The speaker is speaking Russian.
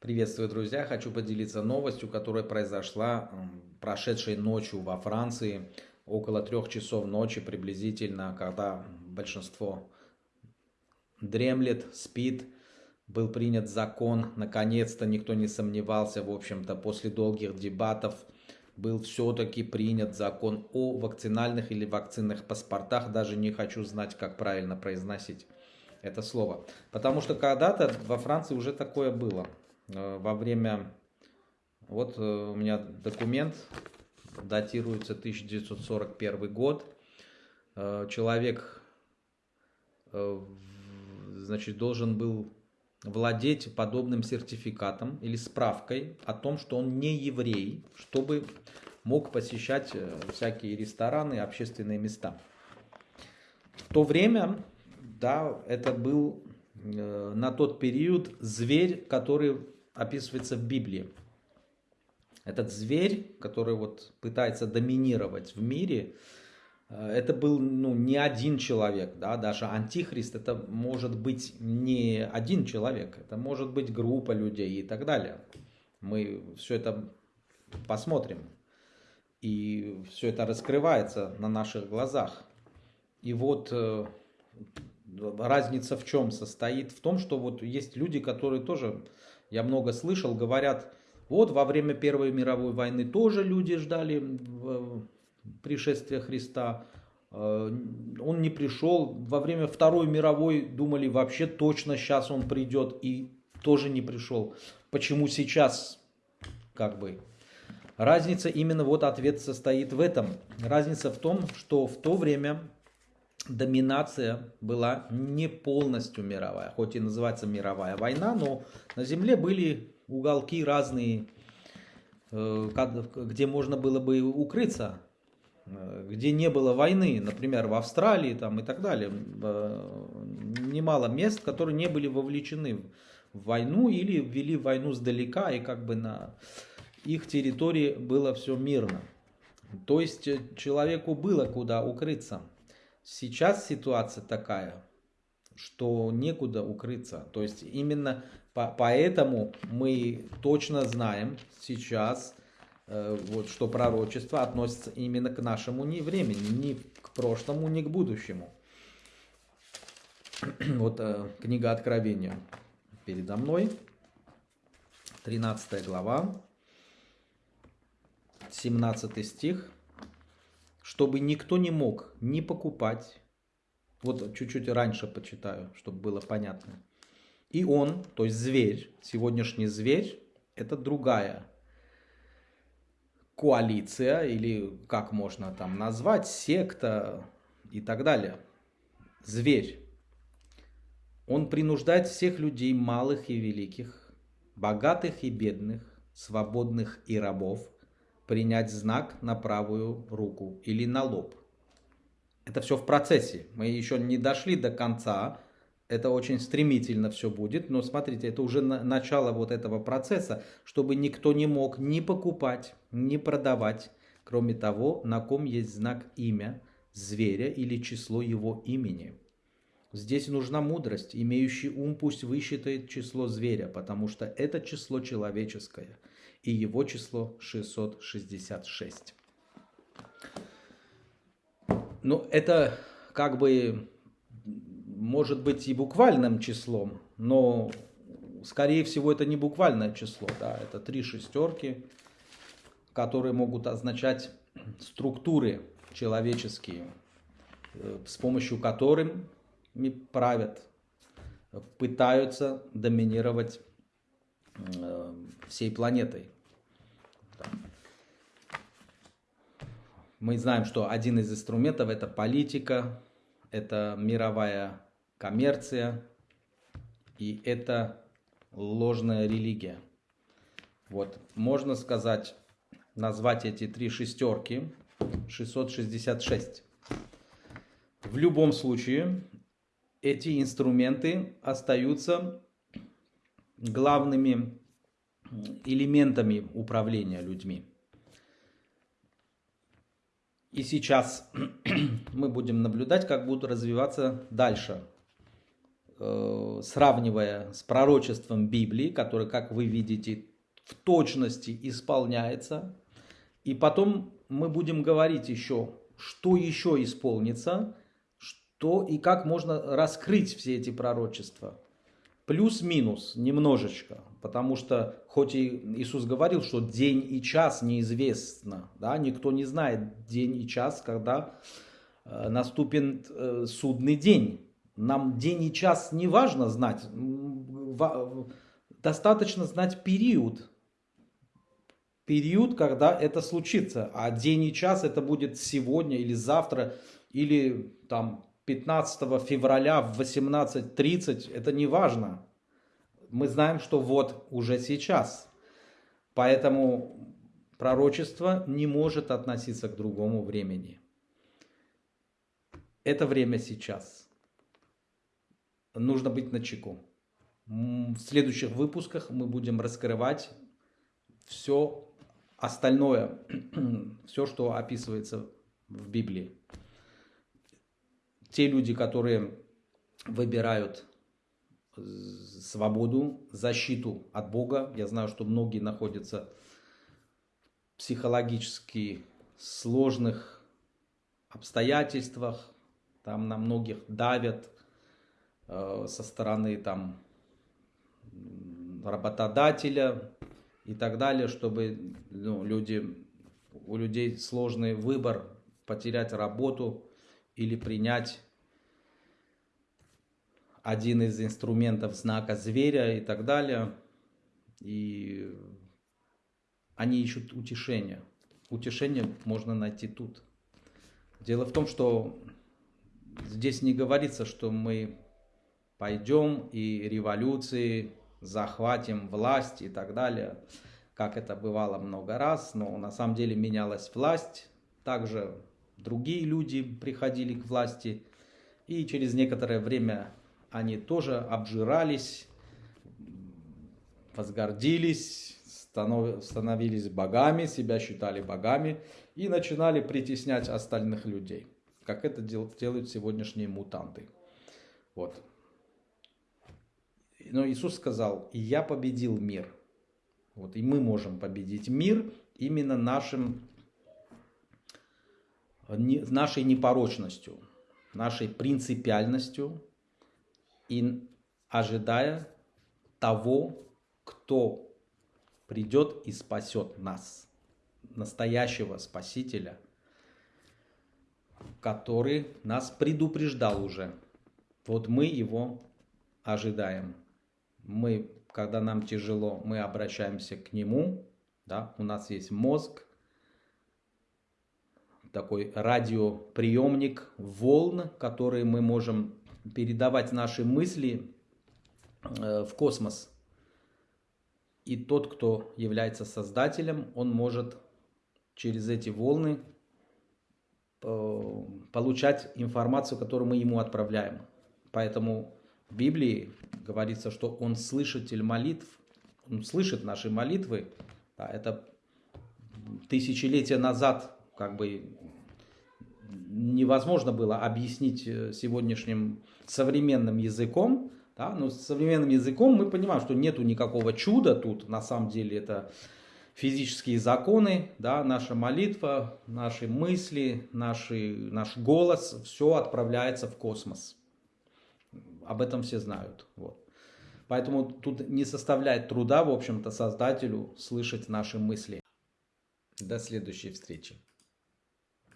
Приветствую, друзья! Хочу поделиться новостью, которая произошла прошедшей ночью во Франции, около трех часов ночи приблизительно, когда большинство дремлет, спит. Был принят закон, наконец-то никто не сомневался, в общем-то, после долгих дебатов был все-таки принят закон о вакцинальных или вакцинных паспортах. Даже не хочу знать, как правильно произносить это слово. Потому что когда-то во Франции уже такое было. Э, во время... Вот э, у меня документ, датируется 1941 год. Э, человек значит, должен был владеть подобным сертификатом или справкой о том, что он не еврей, чтобы мог посещать всякие рестораны, общественные места. В то время, да, это был на тот период зверь, который описывается в Библии. Этот зверь, который вот пытается доминировать в мире, э, это был ну, не один человек, да, даже антихрист это может быть не один человек, это может быть группа людей и так далее. Мы все это посмотрим. И все это раскрывается на наших глазах. И вот э, разница в чем состоит? В том, что вот есть люди, которые тоже я много слышал, говорят, вот во время Первой мировой войны тоже люди ждали пришествия Христа. Э, он не пришел. Во время Второй мировой думали, вообще точно сейчас он придет и тоже не пришел. Почему сейчас? Как бы. Разница именно вот ответ состоит в этом. Разница в том, что в то время доминация была не полностью мировая, хоть и называется мировая война, но на земле были уголки разные, э, где можно было бы укрыться, э, где не было войны, например, в Австралии там и так далее. Э, немало мест, которые не были вовлечены в войну или ввели войну сдалека, и как бы на их территории было все мирно. То есть человеку было куда укрыться. Сейчас ситуация такая, что некуда укрыться. То есть именно по поэтому мы точно знаем сейчас, э, вот, что пророчество относится именно к нашему не времени, ни к прошлому, ни к будущему. Вот э, книга Откровения передо мной, 13 глава, 17 стих чтобы никто не мог ни покупать, вот чуть-чуть раньше почитаю, чтобы было понятно. И он, то есть зверь, сегодняшний зверь, это другая коалиция, или как можно там назвать, секта и так далее. Зверь. Он принуждает всех людей, малых и великих, богатых и бедных, свободных и рабов, принять знак на правую руку или на лоб. Это все в процессе. Мы еще не дошли до конца. Это очень стремительно все будет. Но смотрите, это уже начало вот этого процесса, чтобы никто не мог ни покупать, ни продавать, кроме того, на ком есть знак имя зверя или число его имени. Здесь нужна мудрость. Имеющий ум пусть высчитает число зверя, потому что это число человеческое – и его число 666. Ну, это как бы может быть и буквальным числом, но скорее всего это не буквальное число, да, это три шестерки, которые могут означать структуры человеческие, э, с помощью которых правят, пытаются доминировать Э, всей планетой. Мы знаем, что один из инструментов это политика, это мировая коммерция и это ложная религия. Вот, можно сказать, назвать эти три шестерки 666. В любом случае, эти инструменты остаются главными элементами управления людьми. И сейчас мы будем наблюдать, как будут развиваться дальше э, сравнивая с пророчеством Библии, которое, как вы видите, в точности исполняется. И потом мы будем говорить еще, что еще исполнится, что и как можно раскрыть все эти пророчества. Плюс-минус немножечко, потому что хоть и Иисус говорил, что день и час неизвестно, да, никто не знает день и час, когда э, наступит э, судный день. Нам день и час не важно знать, достаточно знать период, период, когда это случится. А день и час это будет сегодня или завтра, или там 15 февраля в 18.30, это не важно. Мы знаем, что вот уже сейчас. Поэтому пророчество не может относиться к другому времени. Это время сейчас. Нужно быть начеку. В следующих выпусках мы будем раскрывать все остальное, все, что описывается в Библии. Те люди, которые выбирают свободу, защиту от Бога. Я знаю, что многие находятся в психологически сложных обстоятельствах. Там на многих давят э, со стороны там, работодателя, и так далее, чтобы ну, люди, у людей сложный выбор потерять работу или принять один из инструментов знака зверя и так далее. И они ищут утешения. Утешение можно найти тут. Дело в том, что здесь не говорится, что мы пойдем и революции захватим власть и так далее, как это бывало много раз, но на самом деле менялась власть, также другие люди приходили к власти, и через некоторое время они тоже обжирались, возгордились, становились богами, себя считали богами и начинали притеснять остальных людей, как это делают сегодняшние мутанты. Вот. Но Иисус сказал, я победил мир. Вот, и мы можем победить мир именно нашим, нашей непорочностью, нашей принципиальностью и ожидая того, кто придет и спасет нас, настоящего Спасителя, который нас предупреждал уже. Вот мы его ожидаем мы, когда нам тяжело, мы обращаемся к нему, да, у нас есть мозг, такой радиоприемник волн, который мы можем передавать наши мысли э, в космос. И тот, кто является создателем, он может через эти волны э, получать информацию, которую мы ему отправляем. Поэтому в Библии говорится, что он слышатель молитв, он слышит наши молитвы. Это тысячелетия назад как бы невозможно было объяснить э, сегодняшним современным языком. Да? Но с современным языком мы понимаем, что нету никакого чуда тут. На самом деле это физические законы, да, наша молитва, наши мысли, наши, наш голос, все отправляется в космос об этом все знают. Вот. Поэтому тут не составляет труда, в общем-то, создателю слышать наши мысли. До следующей встречи.